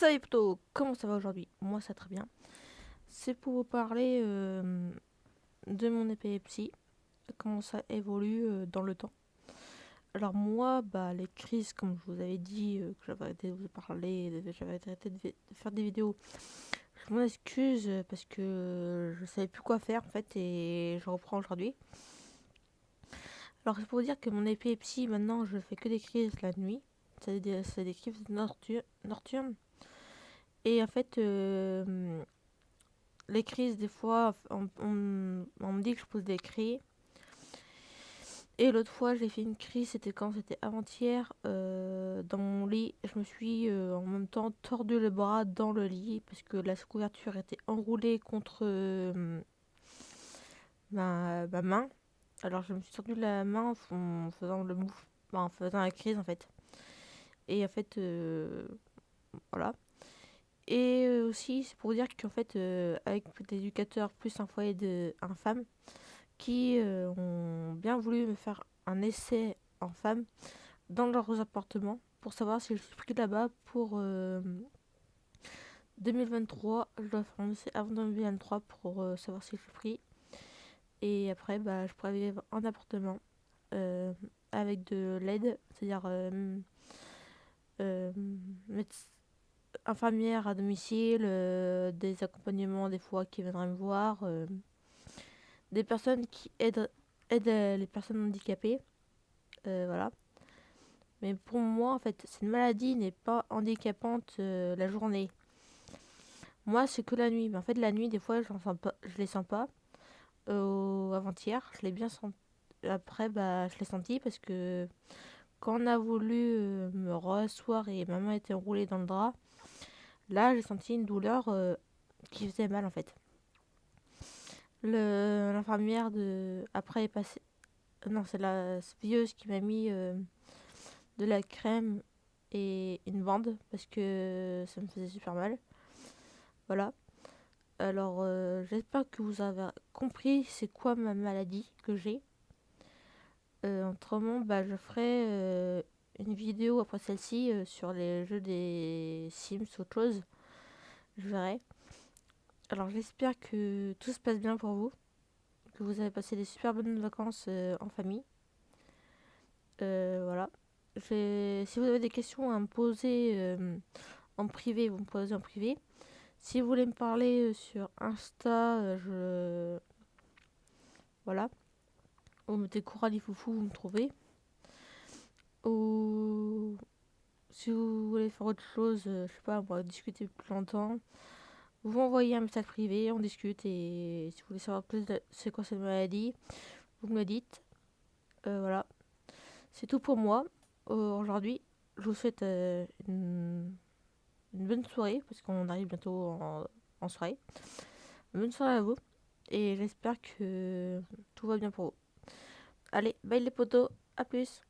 Salut plutôt, comment ça va aujourd'hui? Moi ça très bien. C'est pour vous parler euh, de mon épilepsie, comment ça évolue euh, dans le temps. Alors moi, bah, les crises, comme je vous avais dit, euh, que j'avais arrêté de vous parler, j'avais arrêté de, faire des vidéos, je m'en excuse parce que je savais plus quoi faire en fait et je reprends aujourd'hui. Alors c'est pour vous dire que mon épilepsie, maintenant je fais que des crises la nuit. C'est des, des, crises nocturnes. Et en fait, euh, les crises, des fois, on, me dit que je pose des cris. Et l'autre fois, j'ai fait une crise, c'était quand C'était avant-hier, euh, dans mon lit. Je me suis euh, en même temps tordu le bras dans le lit parce que la couverture était enroulée contre ma, main. Alors je me suis tordu la main en faisant le mouf, en faisant la crise en fait. Et en fait, voilà. Et euh, aussi, c'est pour dire qu'en fait, euh, avec des éducateurs plus un foyer de un femme qui euh, ont bien voulu me faire un essai en femme dans leurs appartements pour savoir si je suis pris là-bas pour 2023. Je dois faire un essai avant 2023 pour savoir si je suis pris. Et après, bah, je pourrais vivre en appartement avec de l'aide, c'est-à-dire infirmière à domicile, euh, des accompagnements des fois qui viendraient me voir, euh, des personnes qui aident, aident les personnes handicapées. Euh, voilà. Mais pour moi, en fait, cette maladie n'est pas handicapante la journée. Moi, c'est que la nuit. Mais en fait, la nuit, des fois, je sens pas, je les sens pas. Avant-hier, je l'ai bien senti. Après, bah, je l'ai senti parce que quand on a voulu me rasseoir et ma main était enroulée dans le drap, Là, j'ai senti une douleur euh, qui faisait mal en fait. L'infirmière de après est passée. Non, c'est la vieuse qui m'a mis euh, de la crème et une bande parce que ça me faisait super mal. Voilà. Alors, euh, j'espère que vous avez compris c'est quoi ma maladie que j'ai. autrement, bah, je ferai une vidéo après celle-ci euh, sur les jeux des Sims, autre chose. Je verrai. Alors j'espère que tout se passe bien pour vous. Que vous avez passé des super bonnes vacances euh, en famille. Euh, voilà. Si vous avez des questions à me poser en privé, vous me posez en privé. Si vous voulez me parler sur Insta, je... Voilà. Vous mettez Coralie Foufou, vous me trouvez. Si vous voulez faire autre chose, euh, je sais pas, on va discuter plus longtemps. Vous m'envoyez un message privé, on discute et si vous voulez savoir plus de c'est quoi cette maladie, vous me le dites. Euh, voilà. C'est tout pour moi aujourd'hui. Je vous souhaite euh, une, bonne soirée parce qu'on arrive bientôt en, en soirée. bonne soirée à vous et j'espère que tout va bien pour vous. Allez, bye les potos, à plus